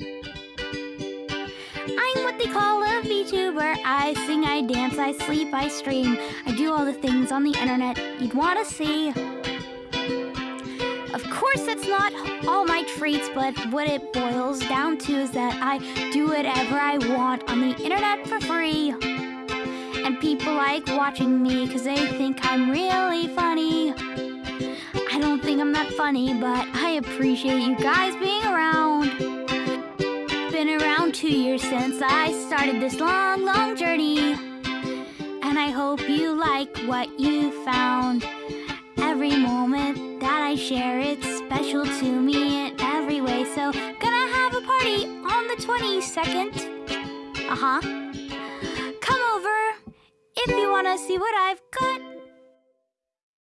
I'm what they call a VTuber. I sing, I dance, I sleep, I stream. I do all the things on the internet you'd want to see. Of course, that's not all my traits, but what it boils down to is that I do whatever I want on the internet for free. And people like watching me because they think I'm really funny. I don't think I'm that funny, but I appreciate you guys being around. Been around two years since I started this long, long journey. And I hope you like what you found. Every moment that I share, it's special to me in every way. So, gonna have a party on the 22nd. Uh huh. Come over if you wanna see what I've got.